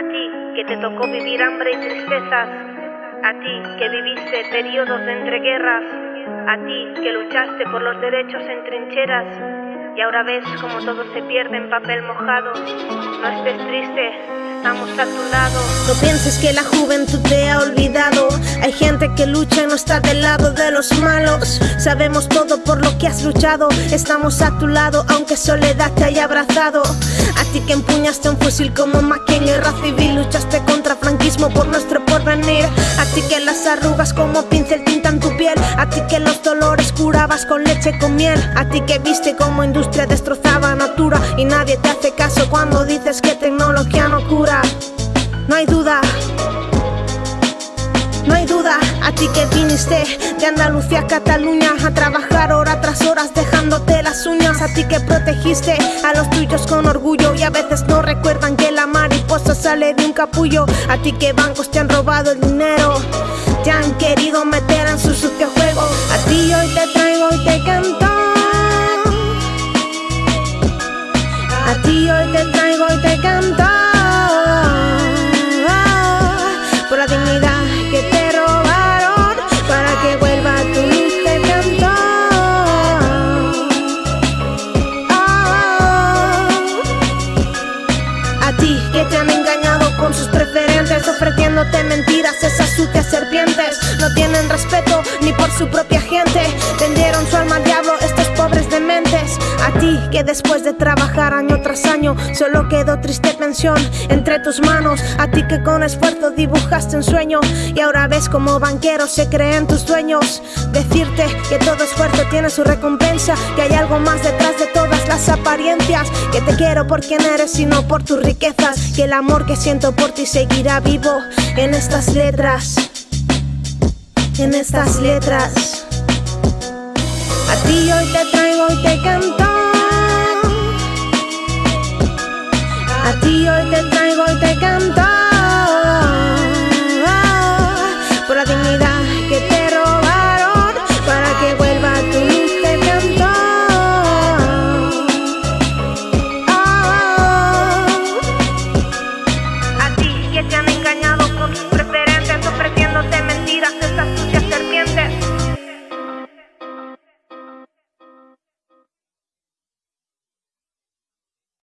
A ti que te tocó vivir hambre y tristezas. A ti que viviste periodos de entreguerras. A ti que luchaste por los derechos en trincheras. Y ahora ves como todo se pierde en papel mojado. No estés triste, estamos a tu lado. No pienses que la juventud te ha olvidado. Hay gente que lucha y no está del lado de los malos. Sabemos todo por lo que has luchado. Estamos a tu lado, aunque soledad te haya abrazado. A ti que empuñaste un fusil como Maquia en guerra civil, luchaste contra franquismo por nuestro porvenir. A ti que las arrugas como pincel tintan tu piel. A ti que los dolores curabas con leche con miel. A ti que viste como industria destrozaba natura y nadie te hace caso cuando dices que tecnología no cura. No hay duda. No hay duda, a ti que viniste de Andalucía a Cataluña a trabajar hora tras horas uñas, a ti que protegiste a los tuyos con orgullo y a veces no recuerdan que la mariposa sale de un capullo, a ti que bancos te han robado el dinero, te han querido meter en su sucio juego, a ti hoy te traigo y te canto. A ti hoy te traigo y te canto. Con sus preferentes, ofreciéndote mentiras, esas sucias serpientes. No tienen respeto ni por su propia ti que después de trabajar año tras año solo quedó triste pensión entre tus manos. A ti que con esfuerzo dibujaste un sueño y ahora ves como banqueros se creen tus dueños. Decirte que todo esfuerzo tiene su recompensa, que hay algo más detrás de todas las apariencias. Que te quiero por quien eres y no por tus riquezas. Que el amor que siento por ti seguirá vivo en estas letras. En estas letras. A ti hoy te traigo y te canto.